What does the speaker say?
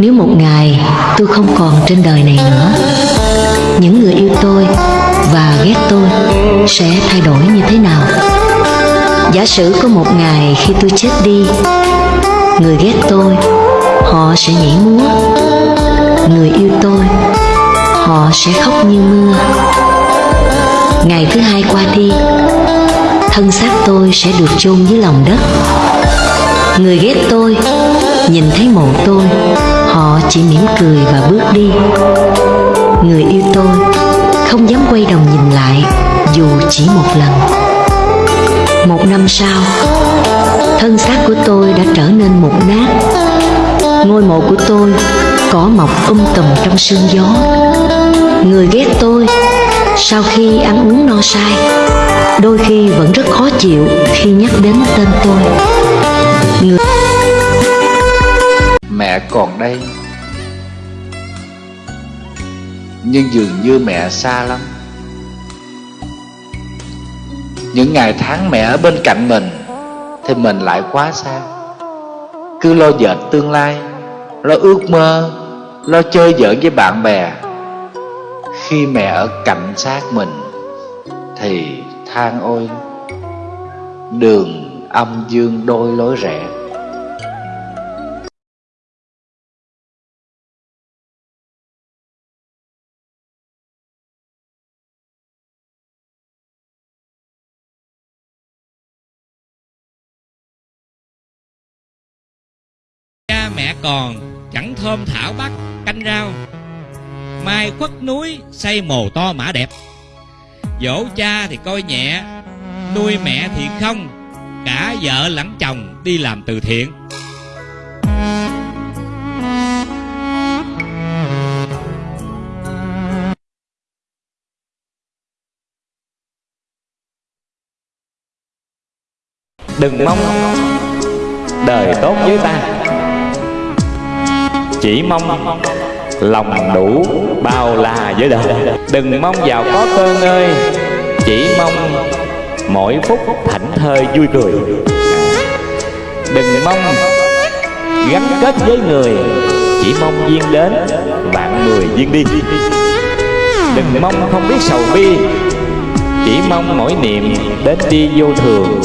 Nếu một ngày tôi không còn trên đời này nữa, Những người yêu tôi và ghét tôi sẽ thay đổi như thế nào? Giả sử có một ngày khi tôi chết đi, Người ghét tôi, Họ sẽ nhảy múa. Người yêu tôi, Họ sẽ khóc như mưa. Ngày thứ hai qua đi, Thân xác tôi sẽ được chôn dưới lòng đất. Người ghét tôi, Nhìn thấy mộ tôi Họ chỉ mỉm cười và bước đi. Người yêu tôi Không dám quay đầu nhìn lại, Dù chỉ một lần. Một năm sau, Thân xác của tôi đã trở nên mục nát. Ngôi mộ của tôi Cỏ mọc um tùm trong sương gió. Người ghét tôi Sau khi ăn uống no say Đôi khi vẫn rất khó chịu Khi nhắc đến tên tôi. Người Mẹ còn đây. Nhưng dường như mẹ xa lắm. Những ngày tháng mẹ ở bên cạnh mình, Thì mình lại quá xa. Cứ lo dệt tương lai, Lo ước mơ, Lo chơi giỡn với bạn bè. Khi mẹ ở cạnh sát mình, Thì than ôi, Đường âm dương đôi lối rẽ. Cha mẹ còn chẳng thơm thảo bắt canh rau. Mai khuất núi, xây mồ to mã đẹp. Dỗ cha thì coi nhẹ, nuôi mẹ thì không. Cả vợ lẫn chồng đi làm từ thiện. Đừng mong đời tốt với ta. Chỉ mong lòng đủ bao la với đời. Đừng mong giàu có cơn ơi Chỉ mong mỗi phút thảnh thơi vui cười. Đừng mong gắn kết với người, Chỉ mong duyên đến vạn người duyên đi. Đừng mong không biết sầu bi, Chỉ mong mỗi niệm đến đi vô thường.